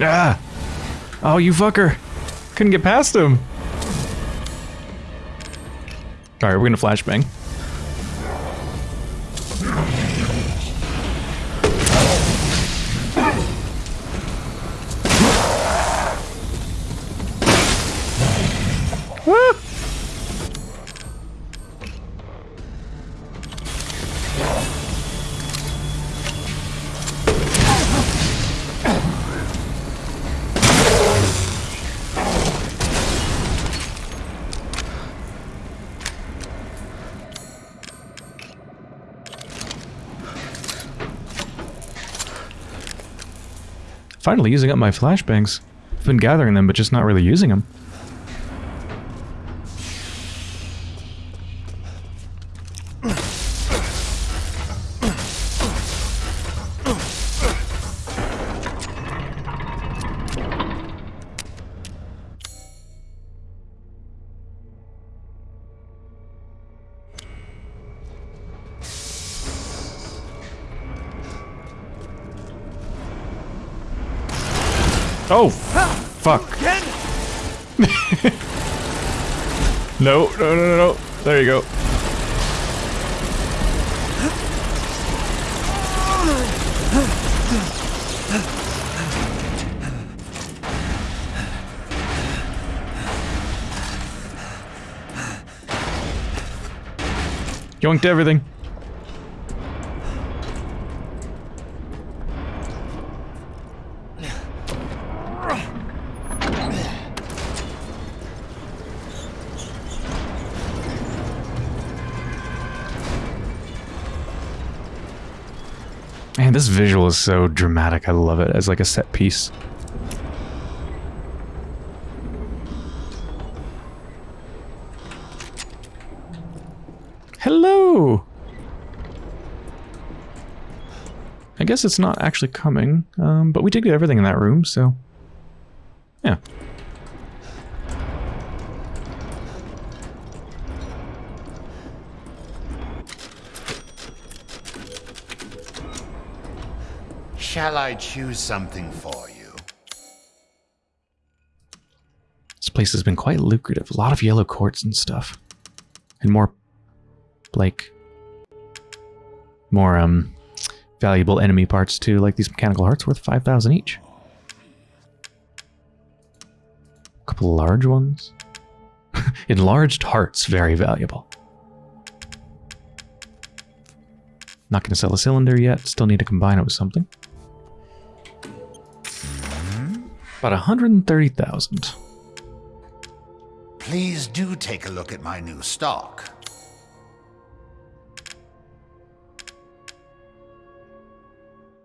Ah! Oh, you fucker! Couldn't get past him! Alright, we're gonna flashbang. Finally using up my flashbangs. I've been gathering them, but just not really using them. Oh, fuck. no, no, no, no, no. There you go. Yoinked everything. This visual is so dramatic. I love it as like a set piece. Hello! I guess it's not actually coming, um, but we did get everything in that room, so... Yeah. Shall I choose something for you? This place has been quite lucrative. A lot of yellow quartz and stuff. And more, like, more, um, valuable enemy parts too, like these mechanical hearts worth 5,000 each. A couple large ones. Enlarged hearts, very valuable. Not going to sell a cylinder yet, still need to combine it with something. About 130,000. Please do take a look at my new stock.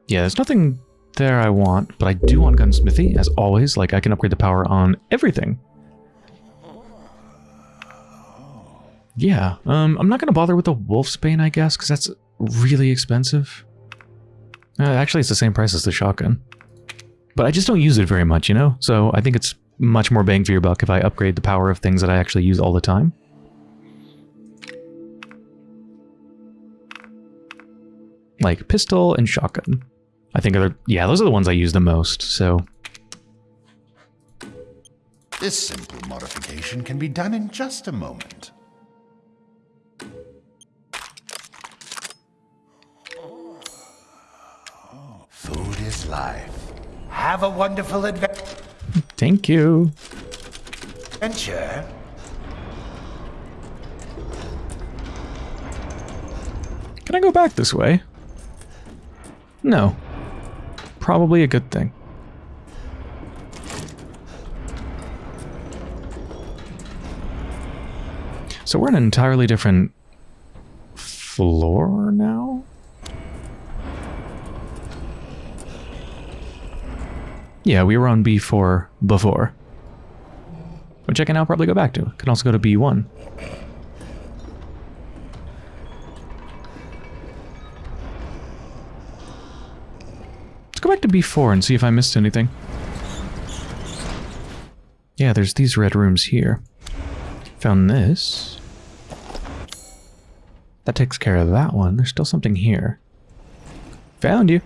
Yeah, there's nothing there I want, but I do want gunsmithy, as always. Like, I can upgrade the power on everything. Yeah, um, I'm not going to bother with the Wolfsbane, I guess, because that's really expensive. Uh, actually, it's the same price as the shotgun. But I just don't use it very much, you know? So I think it's much more bang for your buck if I upgrade the power of things that I actually use all the time. Like pistol and shotgun. I think are yeah, those are the ones I use the most, so... This simple modification can be done in just a moment. Have a wonderful adventure. Thank you. Adventure. Can I go back this way? No. Probably a good thing. So we're in an entirely different floor now? Yeah, we were on B4 before. Which I can now probably go back to. Can also go to B1. Let's go back to B4 and see if I missed anything. Yeah, there's these red rooms here. Found this. That takes care of that one. There's still something here. Found you.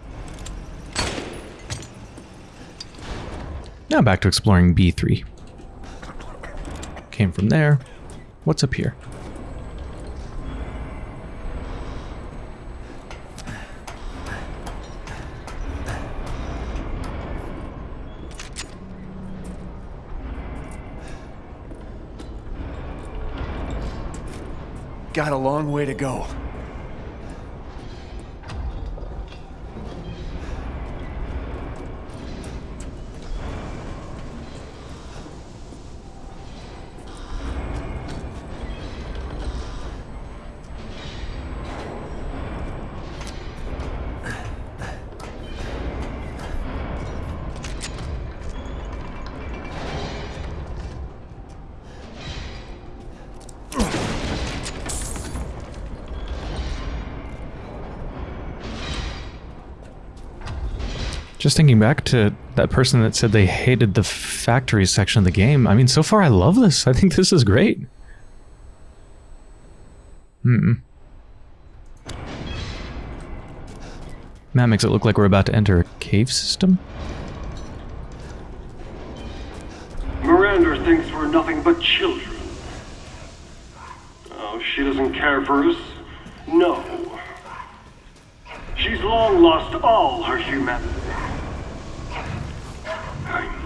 Now back to exploring B3. Came from there. What's up here? Got a long way to go. Thinking back to that person that said they hated the factory section of the game. I mean, so far I love this. I think this is great. Hmm. That makes it look like we're about to enter a cave system. Miranda thinks we're nothing but children. Oh, she doesn't care for us. No. She's long lost all her humanity.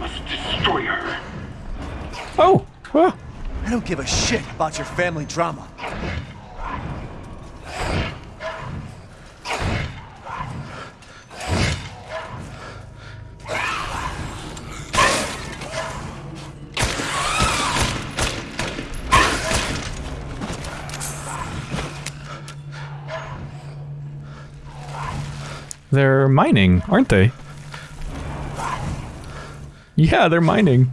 I must destroy her. Oh! ah. I don't give a shit about your family drama. They're mining, aren't they? Yeah, they're mining.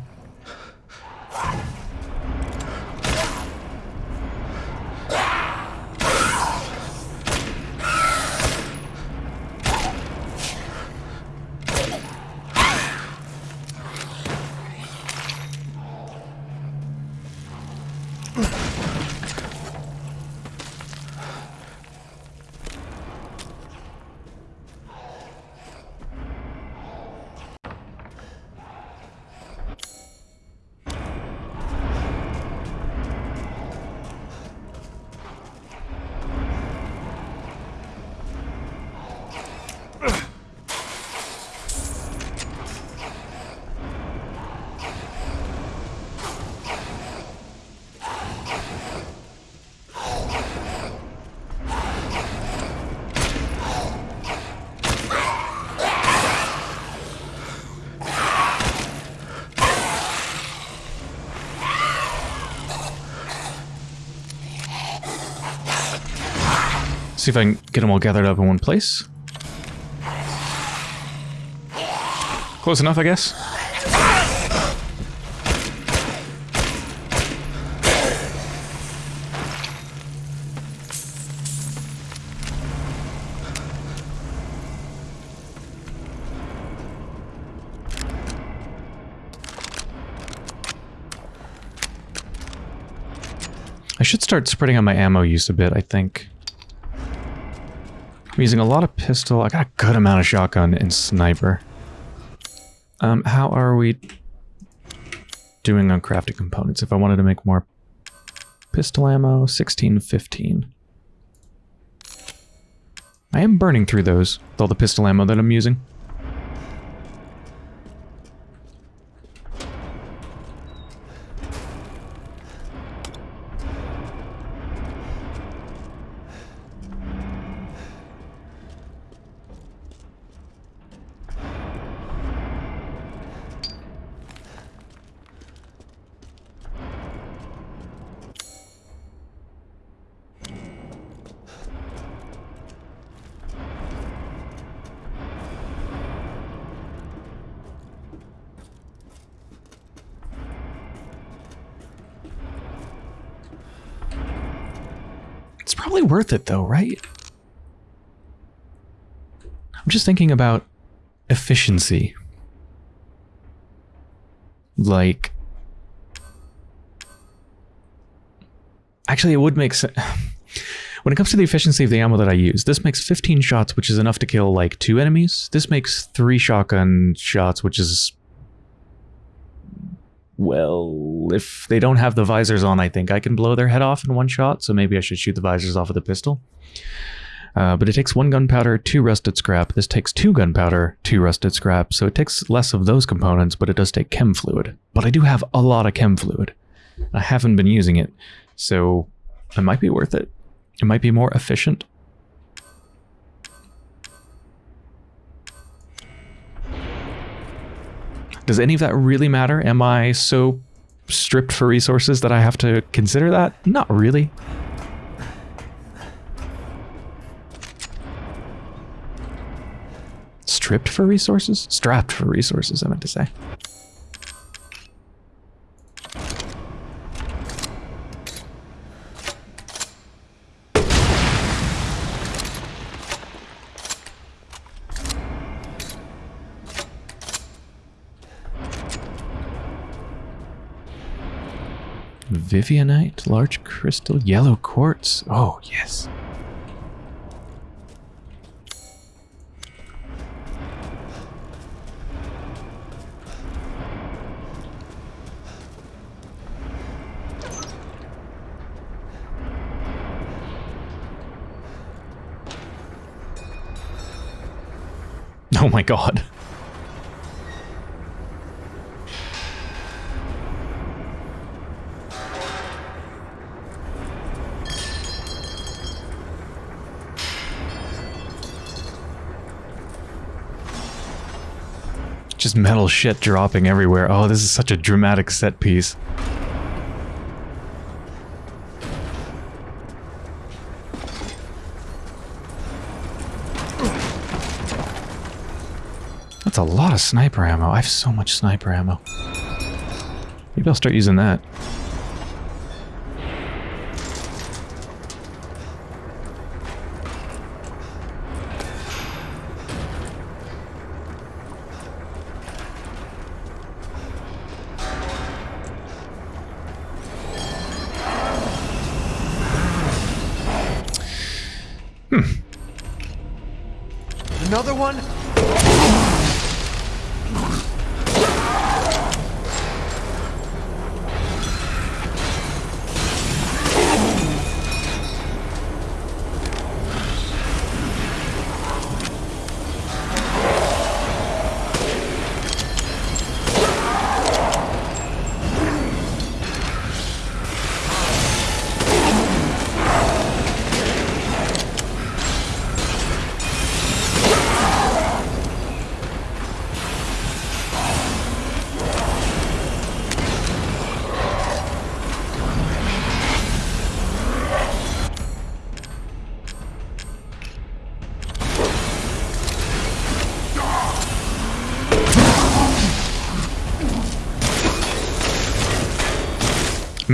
See if I can get them all gathered up in one place. Close enough, I guess. I should start spreading out my ammo use a bit, I think. I'm using a lot of pistol. I got a good amount of shotgun and sniper. Um, how are we doing on crafting components? If I wanted to make more pistol ammo, 16, 15. I am burning through those with all the pistol ammo that I'm using. Worth it though, right? I'm just thinking about efficiency. Like... Actually, it would make sense... When it comes to the efficiency of the ammo that I use, this makes 15 shots, which is enough to kill, like, two enemies. This makes three shotgun shots, which is Well, if they don't have the visors on, I think I can blow their head off in one shot, so maybe I should shoot the visors off with a pistol. Uh, but it takes one gunpowder, two rusted scrap. This takes two gunpowder, two rusted scrap, so it takes less of those components, but it does take chem fluid. But I do have a lot of chem fluid. I haven't been using it, so it might be worth it. It might be more efficient. Does any of that really matter? Am I so stripped for resources that I have to consider that? Not really. Stripped for resources? Strapped for resources, I meant to say. Vivianite, large crystal, yellow quartz. Oh, yes. Oh my god. Just metal shit dropping everywhere. Oh, this is such a dramatic set piece. That's a lot of sniper ammo. I have so much sniper ammo. Maybe I'll start using that. One?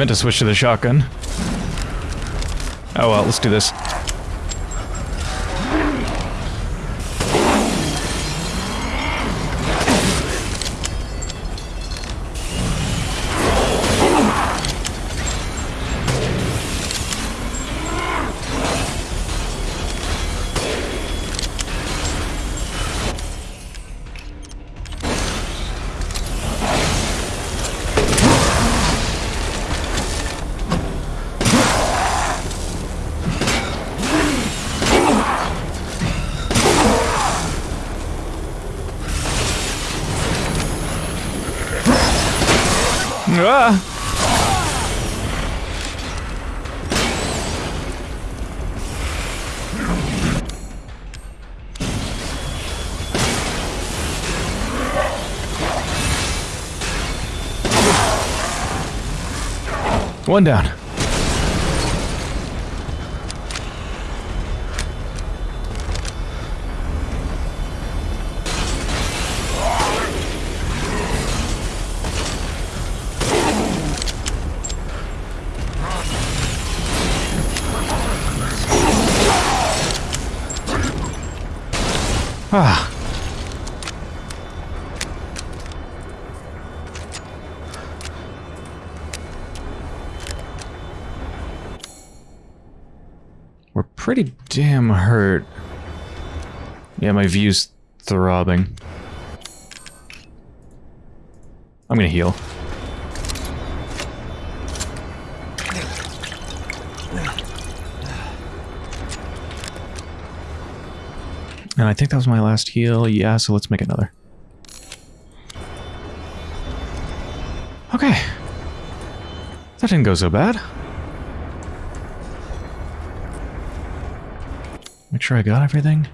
Meant to switch to the shotgun. Oh well, let's do this. One down. Yeah, my view's throbbing. I'm gonna heal. And I think that was my last heal. Yeah, so let's make another. Okay. That didn't go so bad. Make sure I got everything.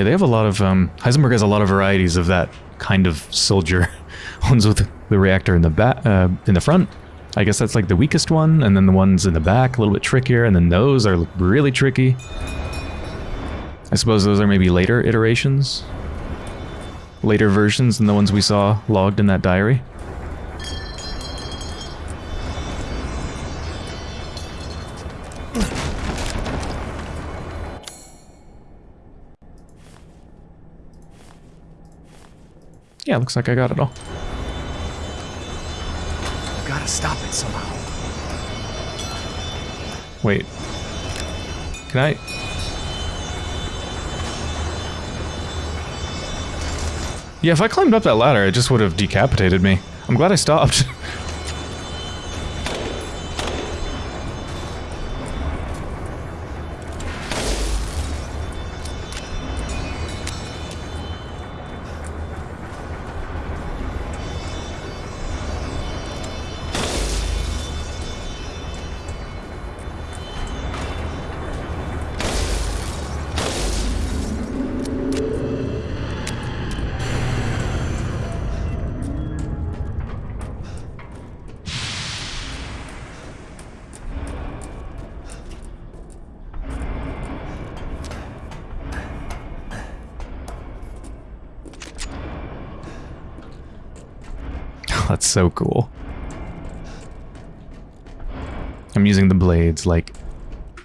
Yeah, they have a lot of, um, Heisenberg has a lot of varieties of that kind of soldier. ones with the reactor in the back, uh, in the front. I guess that's like the weakest one, and then the ones in the back, a little bit trickier, and then those are really tricky. I suppose those are maybe later iterations? Later versions than the ones we saw logged in that diary? Yeah, looks like I got it all. I Gotta stop it somehow. Wait. Can I... Yeah, if I climbed up that ladder, it just would have decapitated me. I'm glad I stopped. so cool. I'm using the blades like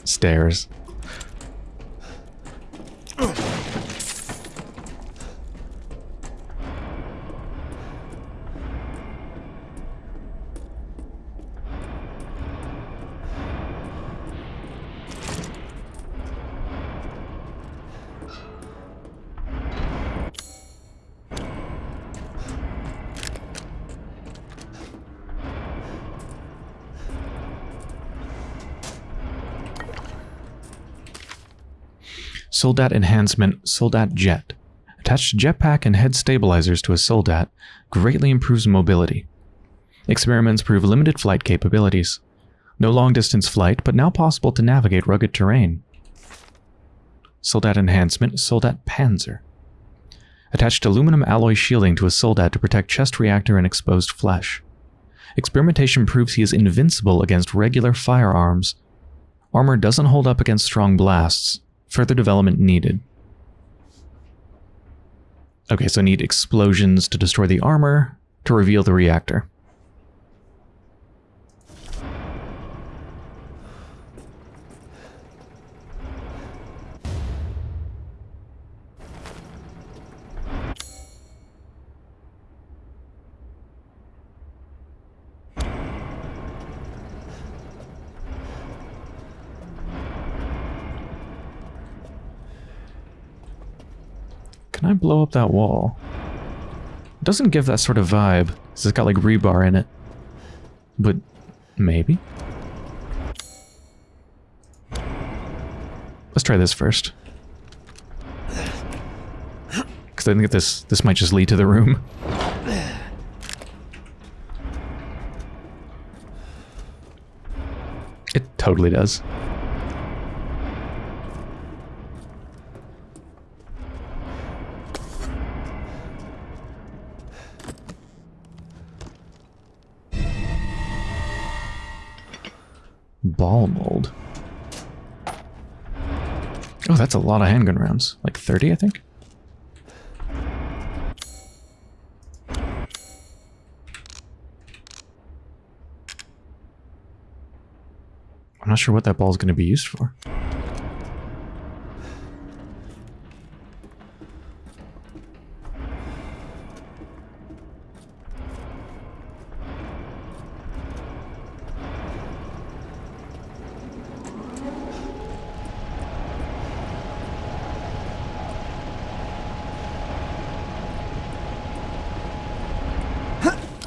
stairs. Soldat Enhancement Soldat Jet. Attached jetpack and head stabilizers to a Soldat greatly improves mobility. Experiments prove limited flight capabilities. No long-distance flight, but now possible to navigate rugged terrain. Soldat Enhancement Soldat Panzer. Attached aluminum alloy shielding to a Soldat to protect chest reactor and exposed flesh. Experimentation proves he is invincible against regular firearms. Armor doesn't hold up against strong blasts. Further development needed. Okay, so need explosions to destroy the armor to reveal the reactor. Can I blow up that wall? It doesn't give that sort of vibe. It's got like rebar in it. But maybe? Let's try this first. Because I think this this might just lead to the room. It totally does. Ball mold. Oh, that's a lot of handgun rounds. Like 30, I think? I'm not sure what that ball is going to be used for.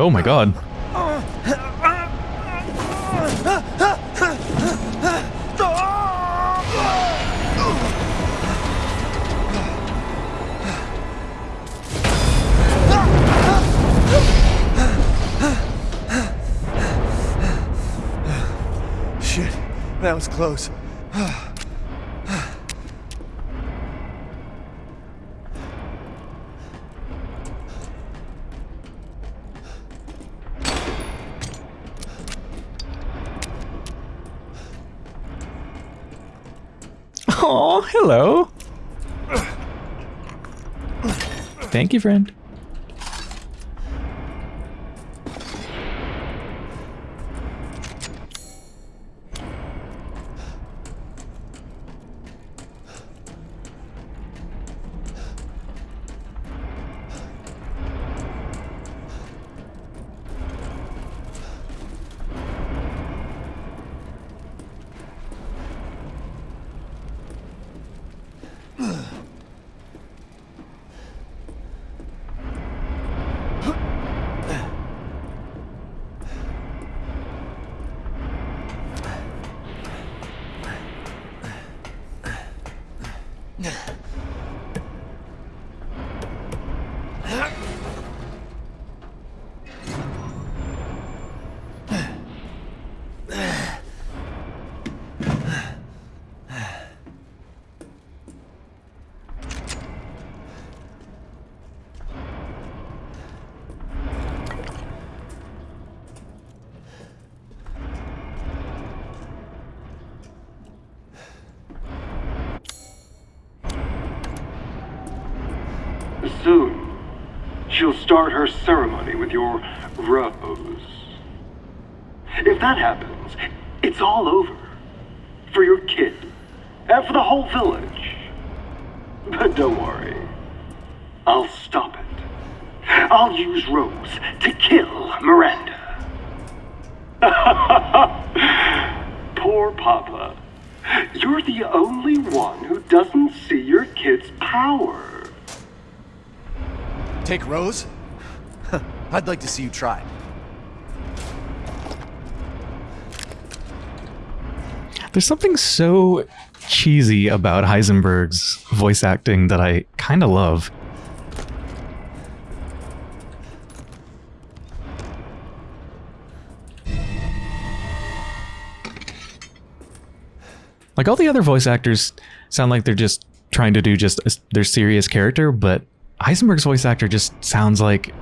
Oh my god. Shit, that was close. Thank you, friend. Start her ceremony with your rose. If that happens, it's all over. For your kid. And for the whole village. But don't worry. I'll stop it. I'll use Rose to kill Miranda. Poor Papa. You're the only one who doesn't see your kid's power. Take Rose? I'd like to see you try. There's something so cheesy about Heisenberg's voice acting that I kind of love. Like all the other voice actors sound like they're just trying to do just a, their serious character, but Heisenberg's voice actor just sounds like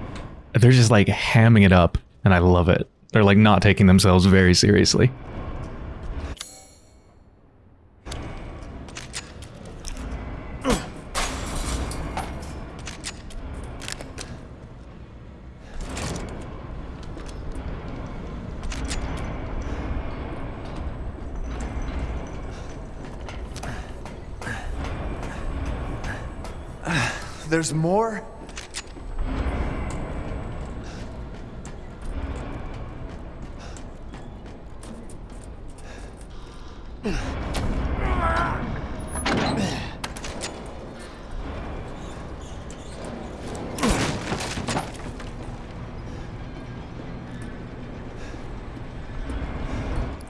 they're just like hamming it up, and I love it. They're like not taking themselves very seriously. There's more?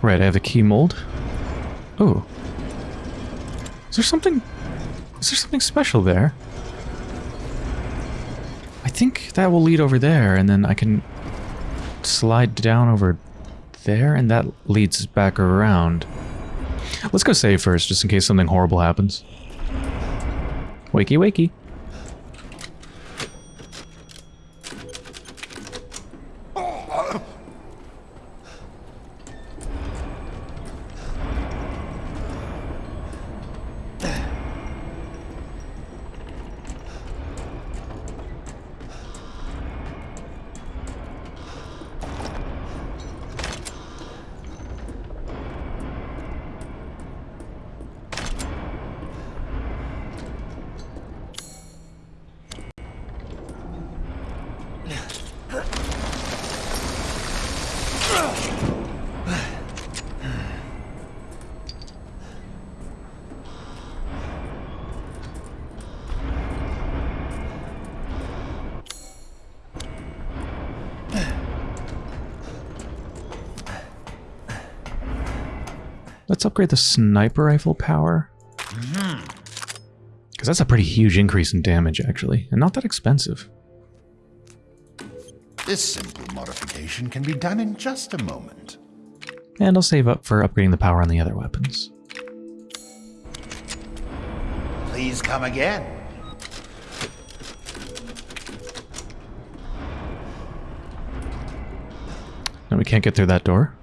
Right, I have the key mold. Oh. Is there something... Is there something special there? I think that will lead over there, and then I can slide down over there, and that leads back around. Let's go save first, just in case something horrible happens. Wakey wakey. Upgrade the sniper rifle power. Mm-hmm. Because that's a pretty huge increase in damage, actually. And not that expensive. This simple modification can be done in just a moment. And I'll save up for upgrading the power on the other weapons. Please come again. Now we can't get through that door.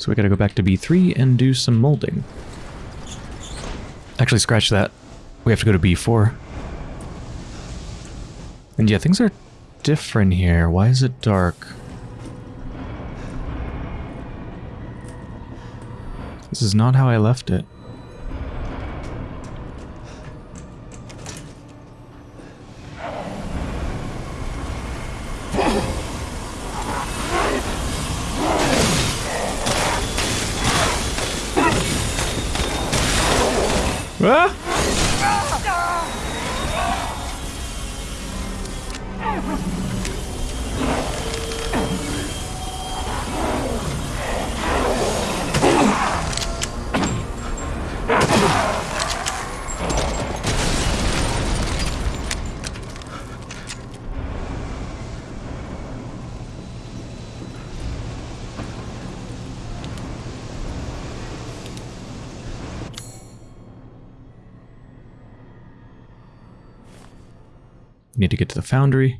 So we gotta go back to B3 and do some molding. Actually, scratch that. We have to go to B4. And yeah, things are different here. Why is it dark? This is not how I left it. Ah! Get to the foundry,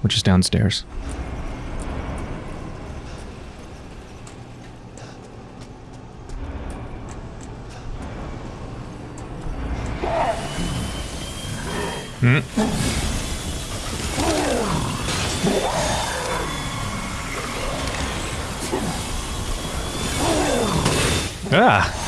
which is downstairs. Hmm. Ah!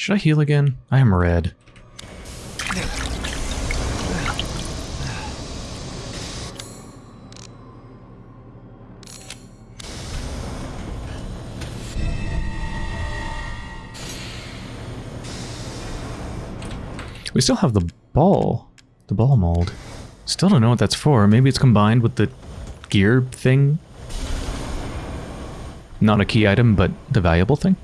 Should I heal again? I am red. We still have the ball. The ball mold. Still don't know what that's for. Maybe it's combined with the gear thing? Not a key item, but the valuable thing?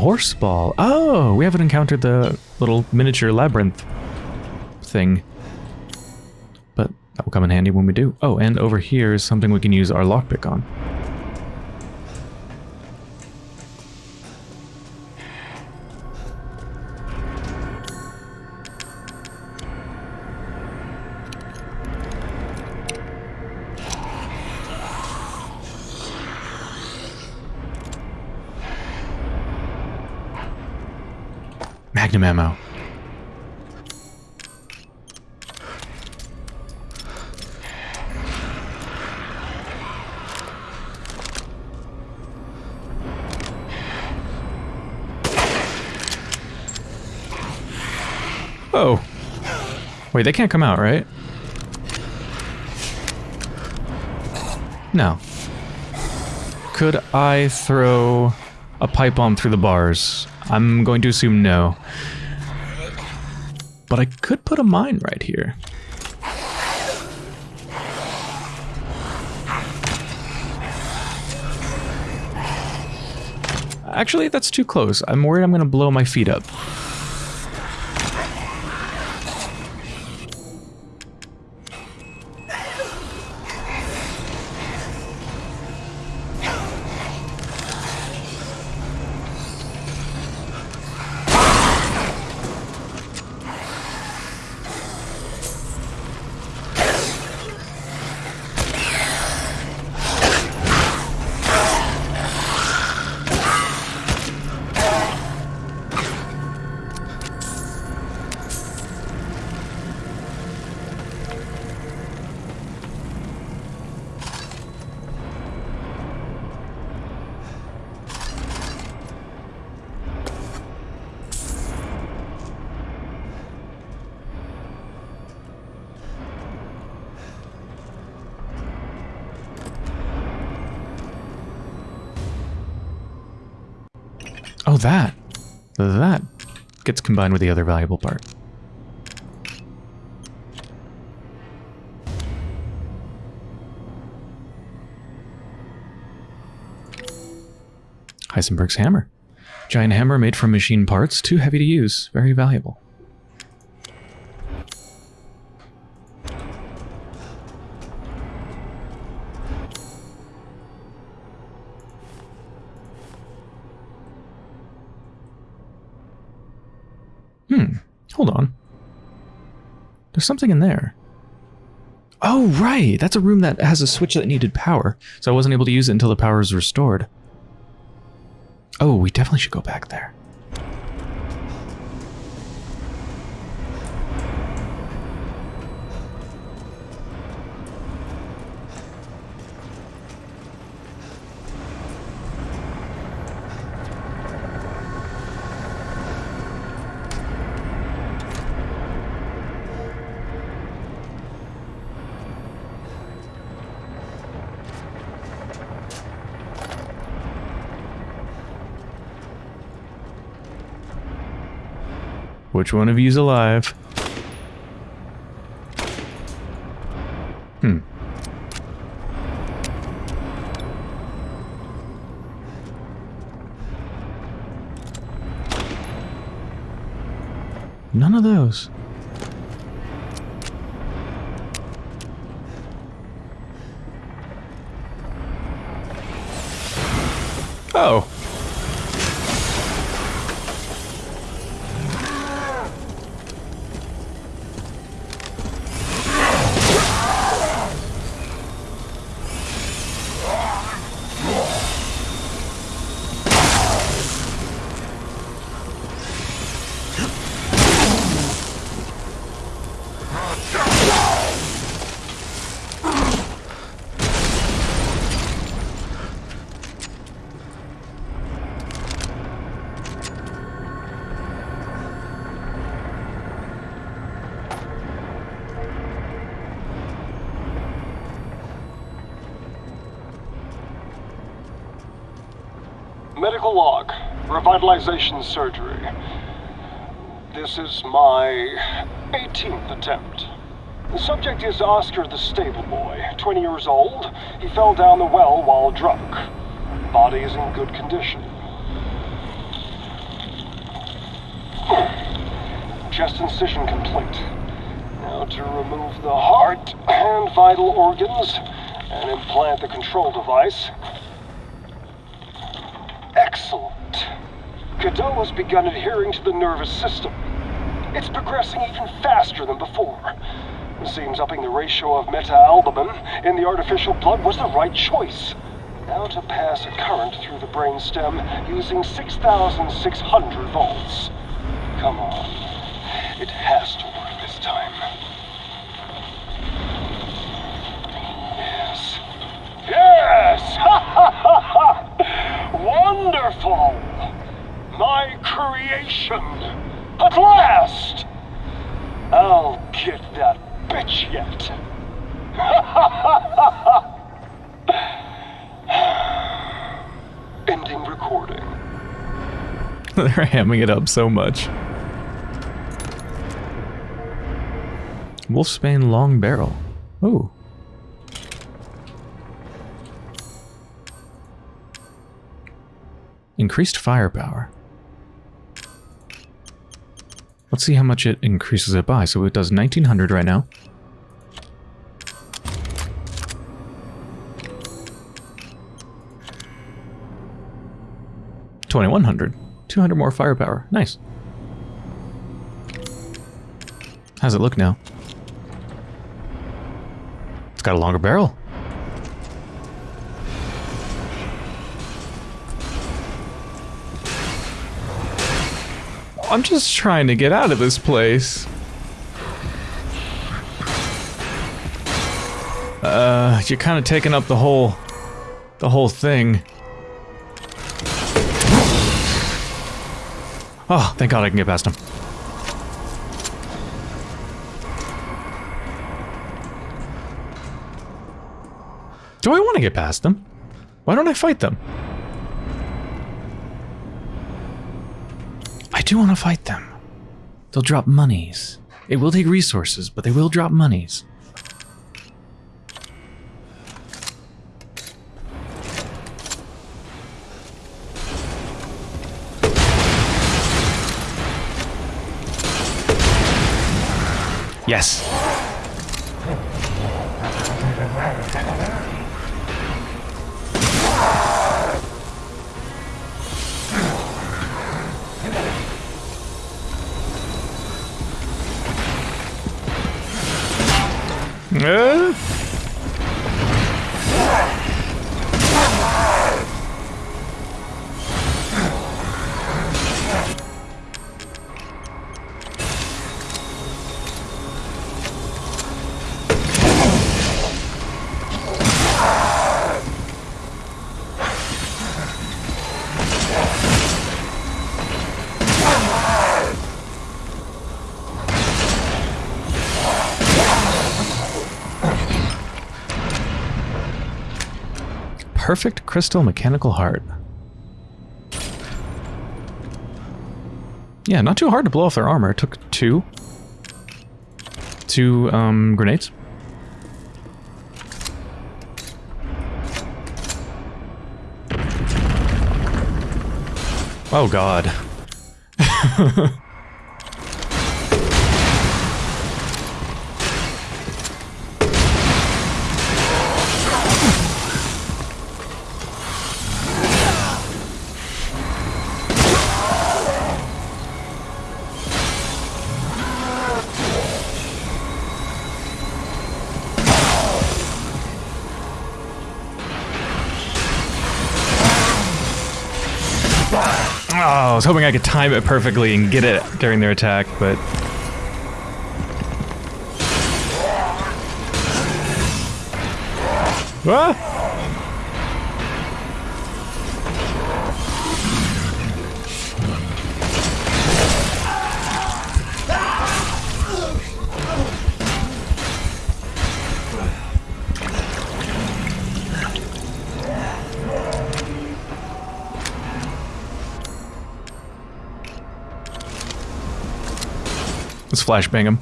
Iron horse ball. Oh, we haven't encountered the little miniature labyrinth thing. But that will come in handy when we do. Oh, and over here is something we can use our lockpick on. Ammo. Oh. Wait, they can't come out, right? No. Could I throw a pipe bomb through the bars? I'm going to assume no. I could put a mine right here. Actually, that's too close. I'm worried I'm going to blow my feet up. That. That gets combined with the other valuable part. Heisenberg's hammer. Giant hammer made from machine parts, too heavy to use, very valuable. Hold on. There's something in there. Oh, right! That's a room that has a switch that needed power, so I wasn't able to use it until the power was restored. Oh, we definitely should go back there. Which one of you's alive? Hmm. None of those. Revitalization surgery. This is my 18th attempt. The subject is Oscar the stable boy, 20 years old. He fell down the well while drunk. Body is in good condition. Chest incision complete. Now to remove the heart and vital organs and implant the control device. Excellent. Cadou has begun adhering to the nervous system. It's progressing even faster than before. It seems upping the ratio of meta-albumin in the artificial blood was the right choice. Now to pass a current through the brainstem using 6,600 volts. Come on. It has to work this time. Yes. Yes! Ha ha ha ha! Wonderful! Creation! At last! I'll get that bitch yet. Ending recording. They're hamming it up so much. Wolfsbane long barrel. Oh. Increased firepower. Let's see how much it increases it by. So it does 1900 right now. Twenty-one hundred. Two hundred more firepower. Nice. How's it look now? It's got a longer barrel. I'm just trying to get out of this place. Uh, you're kind of taking up the whole, the whole thing. Oh, thank God I can get past him. Do I want to get past them? Why don't I fight them? Do want to fight them. They'll drop monies. It will take resources, but they will drop monies. Yes. Uh. Perfect crystal mechanical heart. Yeah, not too hard to blow off their armor. It took two. Two um, grenades. Oh god. was hoping I could time it perfectly and get it during their attack, but... Ah! Flashbang him.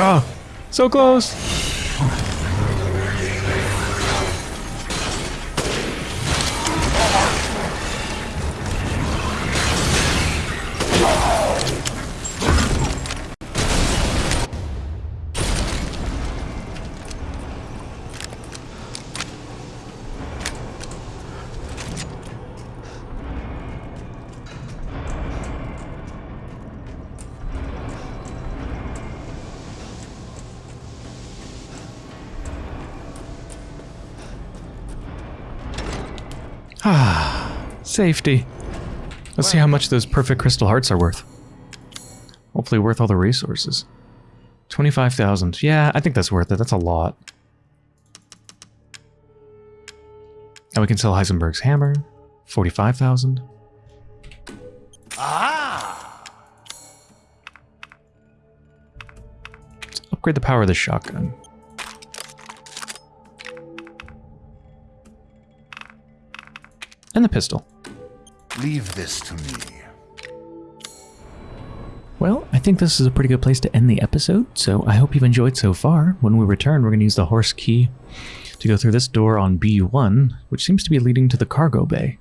Oh, so close. Safety. Let's see how much those perfect crystal hearts are worth. Hopefully worth all the resources. 25,000. Yeah, I think that's worth it. That's a lot. And we can sell Heisenberg's hammer. 45,000. Ah! Let's upgrade the power of the shotgun. And the pistol. Leave this to me. Well, I think this is a pretty good place to end the episode, so I hope you've enjoyed so far. When we return, we're going to use the horse key to go through this door on B1, which seems to be leading to the cargo bay.